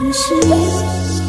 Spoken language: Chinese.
只是。